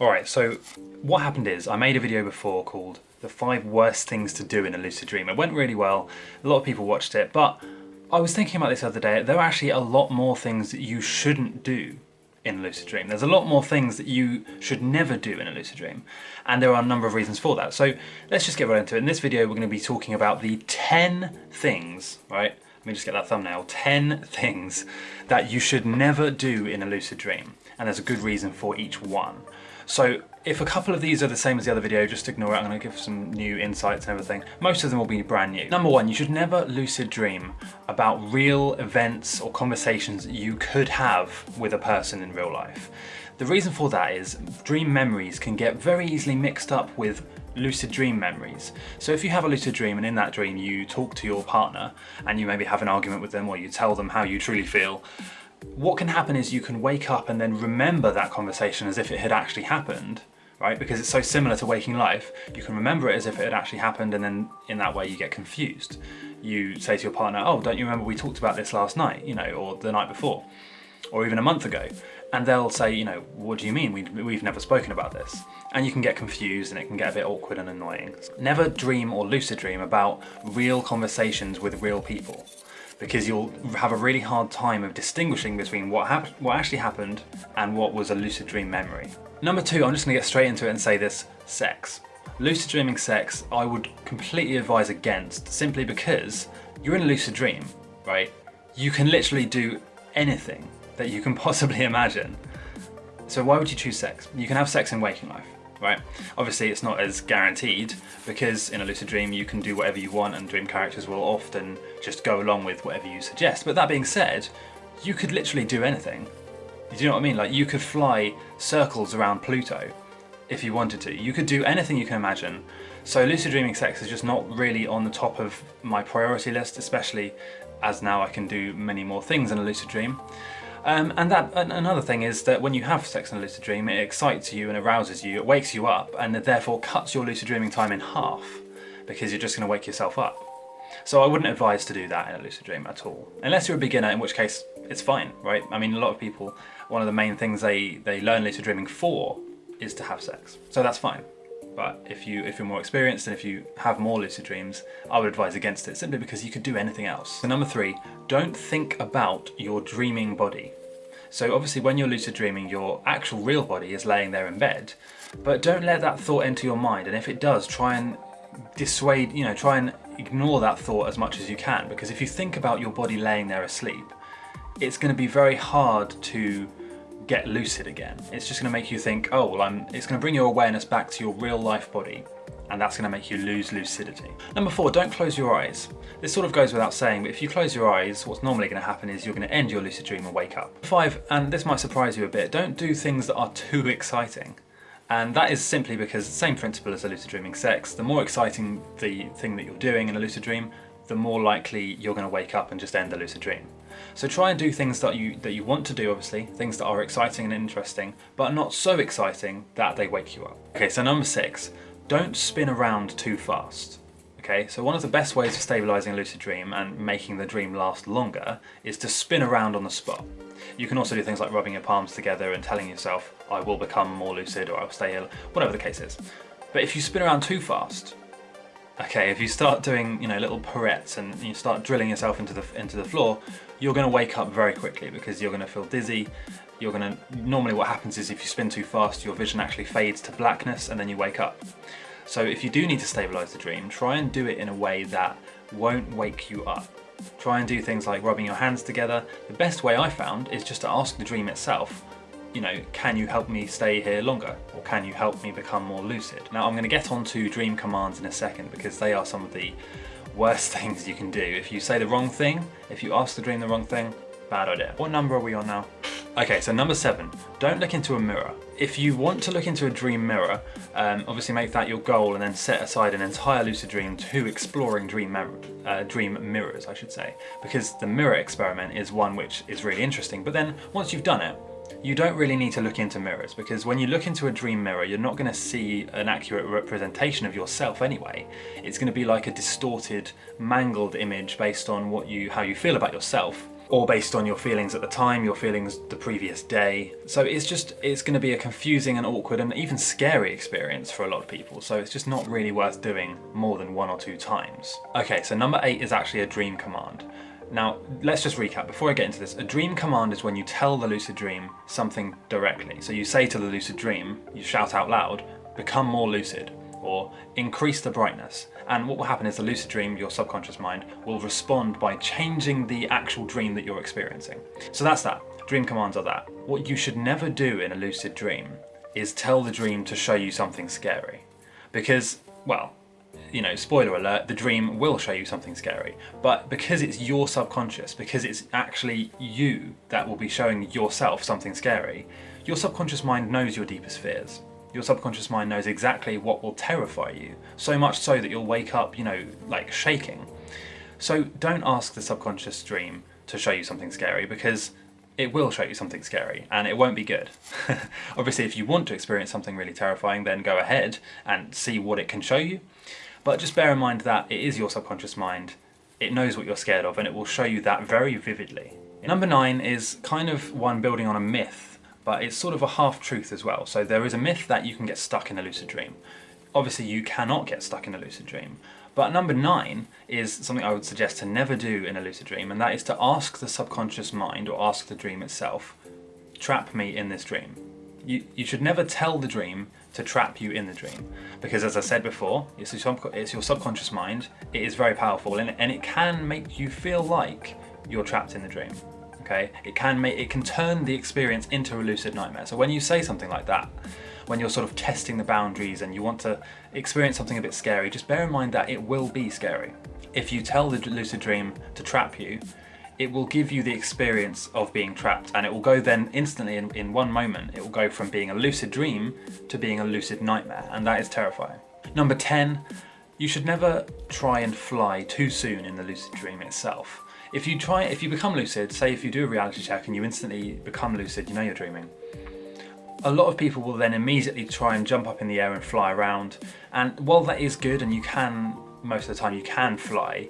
Alright, so what happened is I made a video before called the five worst things to do in a lucid dream. It went really well, a lot of people watched it, but I was thinking about this the other day, there are actually a lot more things that you shouldn't do in a lucid dream. There's a lot more things that you should never do in a lucid dream, and there are a number of reasons for that. So let's just get right into it. In this video, we're going to be talking about the 10 things, right? Let me just get that thumbnail. 10 things that you should never do in a lucid dream, and there's a good reason for each one. So if a couple of these are the same as the other video, just ignore it. I'm to give some new insights and everything. Most of them will be brand new. Number one, you should never lucid dream about real events or conversations you could have with a person in real life. The reason for that is dream memories can get very easily mixed up with lucid dream memories. So if you have a lucid dream and in that dream you talk to your partner and you maybe have an argument with them or you tell them how you truly feel, what can happen is you can wake up and then remember that conversation as if it had actually happened, right? Because it's so similar to waking life, you can remember it as if it had actually happened and then in that way you get confused. You say to your partner, oh, don't you remember we talked about this last night, you know, or the night before, or even a month ago. And they'll say, you know, what do you mean? We, we've never spoken about this. And you can get confused and it can get a bit awkward and annoying. Never dream or lucid dream about real conversations with real people because you'll have a really hard time of distinguishing between what, what actually happened and what was a lucid dream memory. Number two, I'm just gonna get straight into it and say this, sex. Lucid dreaming sex, I would completely advise against simply because you're in a lucid dream, right? You can literally do anything that you can possibly imagine. So why would you choose sex? You can have sex in waking life right? Obviously it's not as guaranteed because in a lucid dream you can do whatever you want and dream characters will often just go along with whatever you suggest. But that being said, you could literally do anything. Do you know what I mean? Like you could fly circles around Pluto if you wanted to. You could do anything you can imagine. So lucid dreaming sex is just not really on the top of my priority list, especially as now I can do many more things in a lucid dream. Um, and that another thing is that when you have sex in a lucid dream, it excites you and arouses you, it wakes you up, and it therefore cuts your lucid dreaming time in half because you're just going to wake yourself up. So I wouldn't advise to do that in a lucid dream at all. Unless you're a beginner, in which case it's fine, right? I mean, a lot of people, one of the main things they, they learn lucid dreaming for is to have sex. So that's fine. But if, you, if you're more experienced and if you have more lucid dreams, I would advise against it simply because you could do anything else. So number three, don't think about your dreaming body. So obviously when you're lucid dreaming, your actual real body is laying there in bed, but don't let that thought enter your mind. And if it does, try and dissuade, you know, try and ignore that thought as much as you can. Because if you think about your body laying there asleep, it's going to be very hard to get lucid again. It's just going to make you think, oh, well, I'm, it's going to bring your awareness back to your real life body and that's going to make you lose lucidity. Number four, don't close your eyes. This sort of goes without saying, but if you close your eyes, what's normally going to happen is you're going to end your lucid dream and wake up. Five, and this might surprise you a bit, don't do things that are too exciting. And that is simply because the same principle as a lucid dreaming sex, the more exciting the thing that you're doing in a lucid dream, the more likely you're going to wake up and just end the lucid dream. So try and do things that you, that you want to do, obviously, things that are exciting and interesting, but not so exciting that they wake you up. Okay, so number six, don't spin around too fast. Okay, so one of the best ways of stabilizing a lucid dream and making the dream last longer is to spin around on the spot. You can also do things like rubbing your palms together and telling yourself, I will become more lucid or I'll stay ill, whatever the case is. But if you spin around too fast, Okay, if you start doing, you know, little pirouettes and you start drilling yourself into the into the floor, you're going to wake up very quickly because you're going to feel dizzy. You're going to normally what happens is if you spin too fast, your vision actually fades to blackness and then you wake up. So if you do need to stabilize the dream, try and do it in a way that won't wake you up. Try and do things like rubbing your hands together. The best way I found is just to ask the dream itself, you know, can you help me stay here longer? Or can you help me become more lucid? Now I'm going to get on to dream commands in a second because they are some of the worst things you can do. If you say the wrong thing, if you ask the dream the wrong thing, bad idea. What number are we on now? Okay, so number seven, don't look into a mirror. If you want to look into a dream mirror, um, obviously make that your goal and then set aside an entire lucid dream to exploring dream, uh, dream mirrors, I should say. Because the mirror experiment is one which is really interesting, but then once you've done it, you don't really need to look into mirrors because when you look into a dream mirror, you're not going to see an accurate representation of yourself anyway. It's going to be like a distorted, mangled image based on what you, how you feel about yourself. or based on your feelings at the time, your feelings the previous day. So it's just, it's gonna be a confusing and awkward and even scary experience for a lot of people. So it's just not really worth doing more than one or two times. Okay, so number eight is actually a dream command. Now, let's just recap. Before I get into this, a dream command is when you tell the lucid dream something directly. So you say to the lucid dream, you shout out loud, become more lucid, or increase the brightness. And what will happen is the lucid dream, your subconscious mind, will respond by changing the actual dream that you're experiencing. So that's that. Dream commands are that. What you should never do in a lucid dream is tell the dream to show you something scary. Because, well, you know, spoiler alert, the dream will show you something scary. But because it's your subconscious, because it's actually you that will be showing yourself something scary, your subconscious mind knows your deepest fears. Your subconscious mind knows exactly what will terrify you, so much so that you'll wake up, you know, like shaking. So don't ask the subconscious dream to show you something scary because it will show you something scary and it won't be good. Obviously if you want to experience something really terrifying then go ahead and see what it can show you but just bear in mind that it is your subconscious mind, it knows what you're scared of and it will show you that very vividly. Number nine is kind of one building on a myth, but it's sort of a half-truth as well. So there is a myth that you can get stuck in a lucid dream. Obviously you cannot get stuck in a lucid dream, but number nine is something I would suggest to never do in a lucid dream, and that is to ask the subconscious mind, or ask the dream itself, trap me in this dream. You, you should never tell the dream to trap you in the dream. Because as I said before, it's your, it's your subconscious mind, it is very powerful and, and it can make you feel like you're trapped in the dream. Okay, it can make it can turn the experience into a lucid nightmare. So when you say something like that, when you're sort of testing the boundaries and you want to experience something a bit scary, just bear in mind that it will be scary. If you tell the lucid dream to trap you, it will give you the experience of being trapped and it will go then instantly in, in one moment it will go from being a lucid dream to being a lucid nightmare and that is terrifying. Number 10 you should never try and fly too soon in the lucid dream itself. If you try, if you become lucid, say if you do a reality check and you instantly become lucid, you know you're dreaming, a lot of people will then immediately try and jump up in the air and fly around. And while that is good and you can, most of the time you can fly,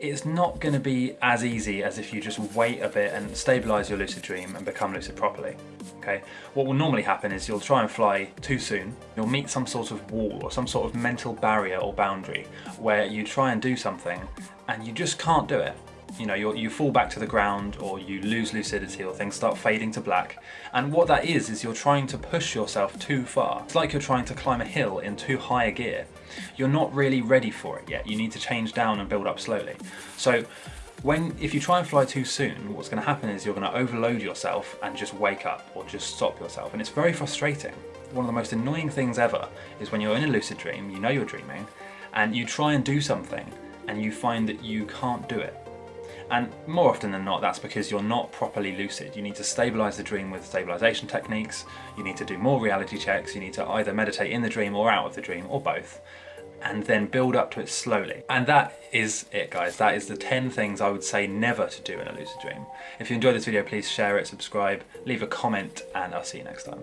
it's not going to be as easy as if you just wait a bit and stabilize your lucid dream and become lucid properly. Okay, what will normally happen is you'll try and fly too soon. You'll meet some sort of wall or some sort of mental barrier or boundary where you try and do something and you just can't do it you know, you fall back to the ground or you lose lucidity or things start fading to black. And what that is, is you're trying to push yourself too far. It's like you're trying to climb a hill in too high a gear. You're not really ready for it yet. You need to change down and build up slowly. So when if you try and fly too soon, what's going to happen is you're going to overload yourself and just wake up or just stop yourself. And it's very frustrating. One of the most annoying things ever is when you're in a lucid dream, you know you're dreaming, and you try and do something and you find that you can't do it and more often than not, that's because you're not properly lucid. You need to stabilize the dream with stabilization techniques, you need to do more reality checks, you need to either meditate in the dream or out of the dream, or both, and then build up to it slowly. And that is it guys, that is the 10 things I would say never to do in a lucid dream. If you enjoyed this video, please share it, subscribe, leave a comment, and I'll see you next time.